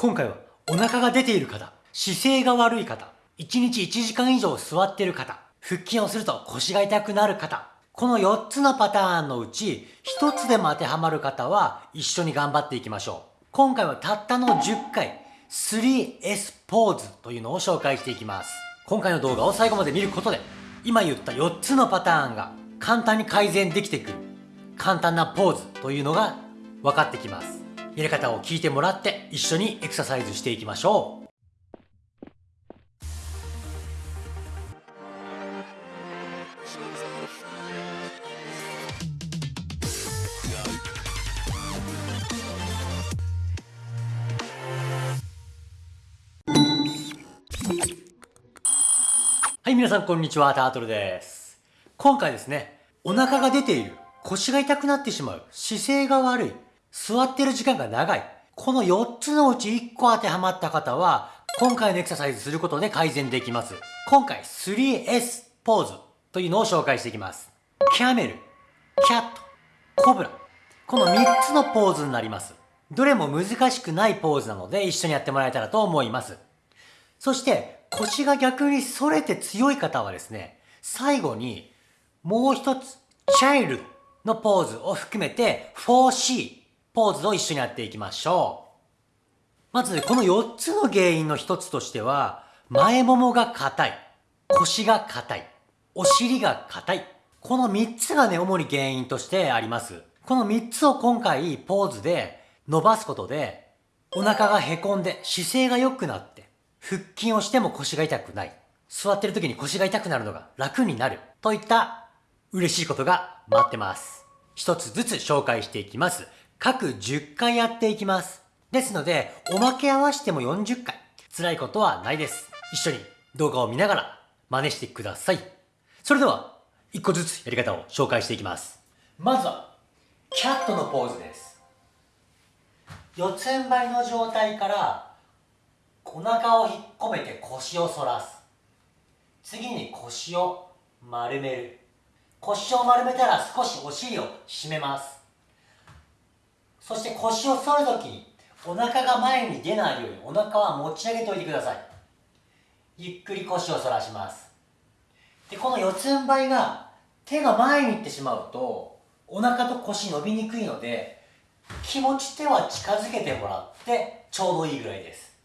今回はお腹が出ている方、姿勢が悪い方、1日1時間以上座っている方、腹筋をすると腰が痛くなる方、この4つのパターンのうち1つでも当てはまる方は一緒に頑張っていきましょう。今回はたったの10回 3S ポーズというのを紹介していきます。今回の動画を最後まで見ることで今言った4つのパターンが簡単に改善できてくる簡単なポーズというのが分かってきます。やり方を聞いてもらって一緒にエクササイズしていきましょう。はい、皆さんこんにちは、タートルです。今回ですね、お腹が出ている、腰が痛くなってしまう、姿勢が悪い、座ってる時間が長い、この4つのうち1個当てはまった方は、今回のエクササイズすることで改善できます。今回 3S ポーズというのを紹介していきます。キャメル、キャット、コブラ。この3つのポーズになります。どれも難しくないポーズなので一緒にやってもらえたらと思います。そして腰が逆に反れて強い方はですね、最後にもう一つ、チャイルドのポーズを含めて 4C ポーズを一緒にやっていきましょう。まずこの4つの原因の一つとしては、前ももが硬い、腰が硬い、お尻が硬い。この3つがね、主に原因としてあります。この3つを今回ポーズで伸ばすことで、お腹がへこんで姿勢が良くなって、腹筋をしても腰が痛くない。座ってる時に腰が痛くなるのが楽になる。といった嬉しいことが待ってます。一つずつ紹介していきます。各10回やっていきます。ですので、おまけ合わせても40回。辛いことはないです。一緒に動画を見ながら真似してください。それでは、一個ずつやり方を紹介していきます。まずは、キャットのポーズです。四つん這いの状態からお腹を引っ込めて腰を反らす次に腰を丸める腰を丸めたら少しお尻を締めますそして腰を反るときお腹が前に出ないようにお腹は持ち上げておいてください。ゆっくり腰を反らします。でこの四つん這いが手が前に行ってしまうとお腹と腰伸びにくいので気持ち手は近づけてもらってちょうどいいぐらいです。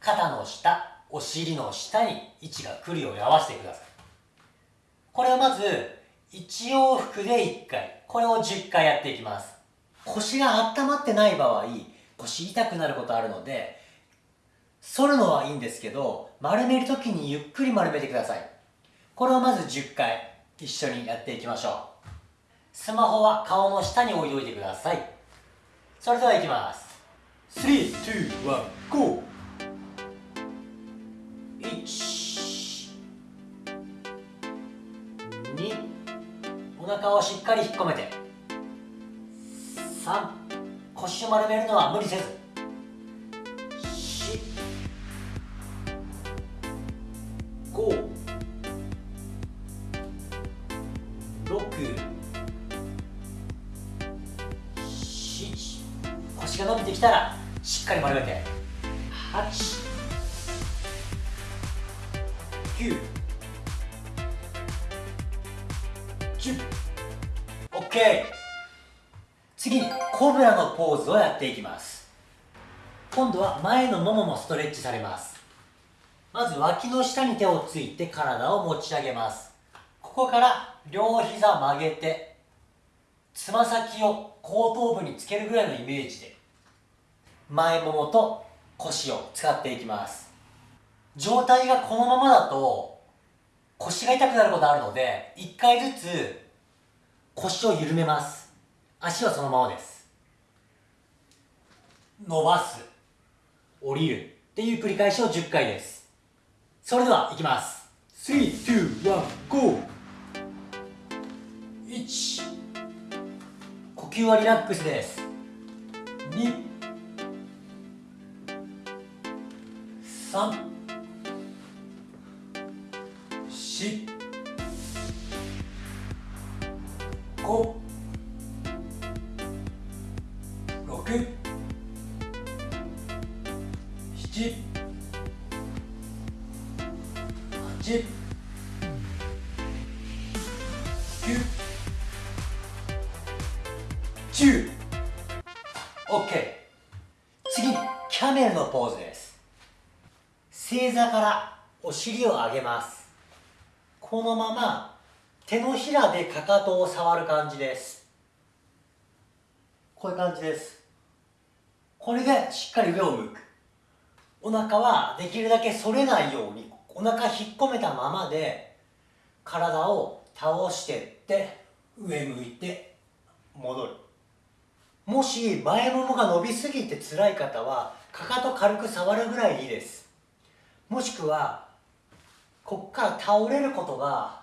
肩の下お尻の下に位置が来るように合わせてください。これをまず1往復で1回これを10回やっていきます。腰が温まってない場合腰痛くなることあるので反るのはいいんですけど丸める時にゆっくり丸めてください。これをまず10回一緒にやっていきましょう。スマホは顔の下に置いておいてください。それではいきます。3、2、1、GO! お腹をしっかり引っ込めて。を丸めるのは無理せず。4 5 6 7腰が伸びてきたらしっかり丸めて8 9 10OK 次にコブラのポーズをやっていきます。今度は前のもももストレッチされます。まず脇の下に手をついて体を持ち上げます。ここから両膝曲げてつま先を後頭部につけるぐらいのイメージで前ももと腰を使っていきます。状態がこのままだと腰が痛くなることあるので1回ずつ腰を緩めます。足はそのままです。伸ばす降りる。っていう繰り返しを10回です。それではいきます。32151呼吸はリラックスです。2 3 4 5 OK 次にキャメルのポーズです。正座からお尻を上げます。このまま手のひらでかかとを触る感じです。こういう感じです。これでしっかり上を向く。お腹はできるだけ反れないようにお腹引っ込めたままで体を倒してって上向いて戻る。もし前ももが伸びすぎて辛い方はかかと軽く触るぐらいでいいです。もしくはこっから倒れることが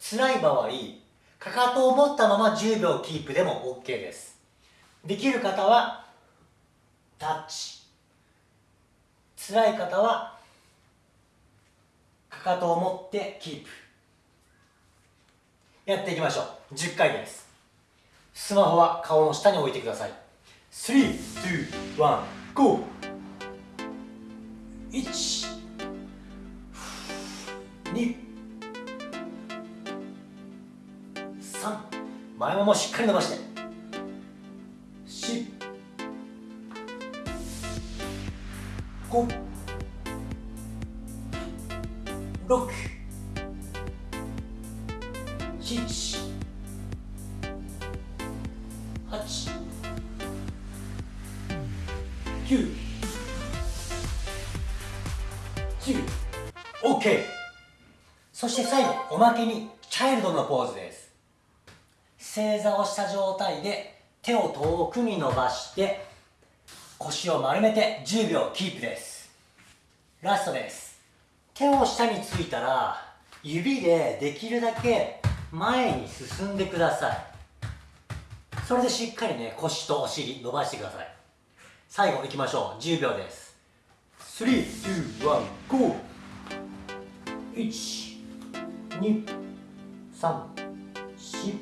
辛い場合かかとを持ったまま10秒キープでも OK です。できる方はタッチ。辛い方はかかとを持ってキープ。やっていきましょう。10回です。スマホは顔の下に置いてください。3、2、1、GO! 1 2 3前ももしっかり伸ばして。4 5 6 7 8 9 10 OK そして最後おまけにチャイルドのポーズです。正座をした状態で手を遠くに伸ばして腰を丸めて10秒キープです。ラストです。手を下についたら指でできるだけ前に進んでください。それでしっかりね腰とお尻伸ばしてください。最後いきましょう。10秒です。321 GO! 1 2 3 4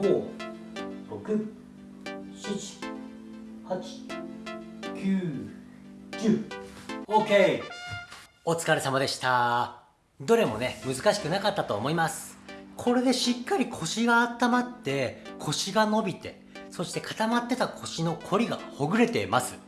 5 6 7 8 910OK お疲れ様でした。どれもね難しくなかったと思いますこれでしっかり腰が温まって腰が伸びてそして固まってた腰のこりがほぐれています。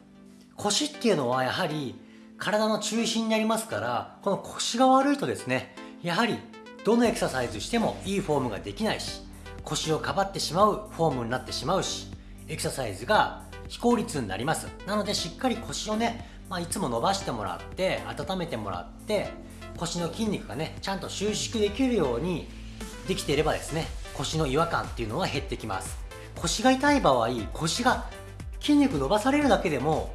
腰っていうのはやはり体の中心になりますからこの腰が悪いとですねやはりどのエクササイズしてもいいフォームができないし腰をかばってしまうフォームになってしまうしエクササイズが非効率になります。なのでしっかり腰をね、まあ、いつも伸ばしてもらって温めてもらって腰の筋肉がねちゃんと収縮できるようにできていればですね腰の違和感っていうのは減ってきます。腰が痛い場合腰が筋肉伸ばされるだけでも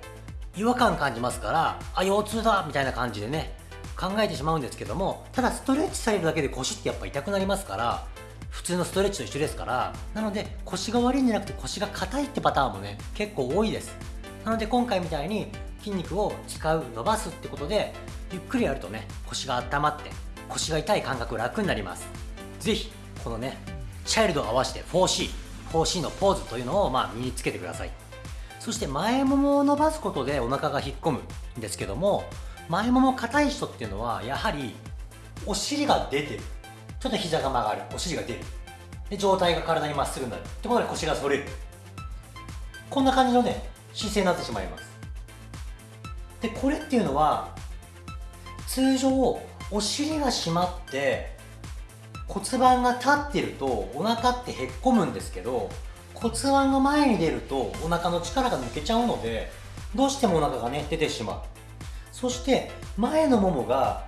違和感感じますからあ腰痛だみたいな感じでね考えてしまうんですけどもただストレッチされるだけで腰ってやっぱ痛くなりますから普通のストレッチと一緒ですからなので腰が悪いんじゃなくて腰が硬いってパターンもね結構多いです。なので今回みたいに筋肉を使う伸ばすってことでゆっくりやるとね腰が温まって腰が痛い感覚楽になります。是非このねチャイルドを合わせて 4C4C 4C のポーズというのをまあ身につけてください。そして前ももを伸ばすことでお腹が引っ込むんですけども前もも硬い人っていうのはやはりお尻が出てる。ちょっと膝が曲がる。お尻が出る。で上体が体にまっすぐになる。ってことで腰が反れる。こんな感じのね姿勢になってしまいます。でこれっていうのは通常お尻が締まって骨盤が立ってるとお腹ってへっこむんですけど骨盤が前に出るとお腹の力が抜けちゃうのでどうしてもお腹がね出てしまう。そして前のももが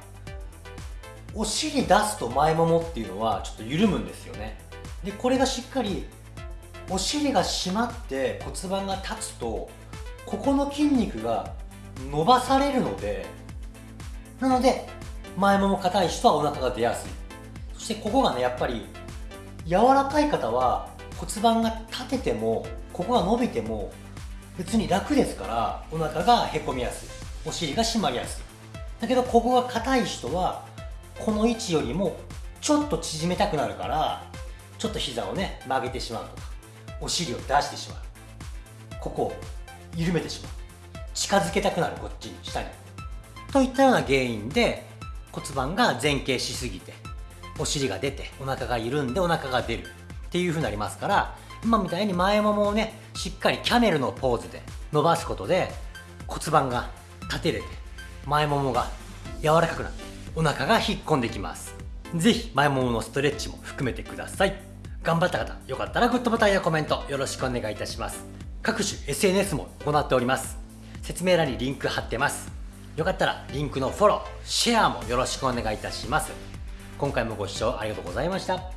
お尻出すと前ももっていうのはちょっと緩むんですよね。でこれがしっかりお尻が締まって骨盤が立つとここの筋肉が伸ばされるのでなので前もも硬い人はお腹が出やすい。そしてここがねやっぱり柔らかい方は骨盤が立ててもここが伸びても別に楽ですからお腹がへこみやすい。お尻が締まりやすい。だけどここが硬い人はこの位置よりもちょっと縮めたくなるからちょっと膝をね曲げてしまうとかお尻を出してしまう。ここを緩めてしまう。近づけたくなるこっちに下に。といったような原因で骨盤が前傾しすぎてお尻が出てお腹が緩んでお腹が出るっていう風になりますから今みたいに前ももをねしっかりキャメルのポーズで伸ばすことで骨盤が立てれて前ももが柔らかくなってお腹が引っ込んできます。是非前もものストレッチも含めてください。頑張った方よかったらグッドボタンやコメントよろしくお願いいたします。各種 SNS も行っております。説明欄にリンク貼ってます。よかったらリンクのフォローシェアもよろしくお願いいたします。今回もご視聴ありがとうございました。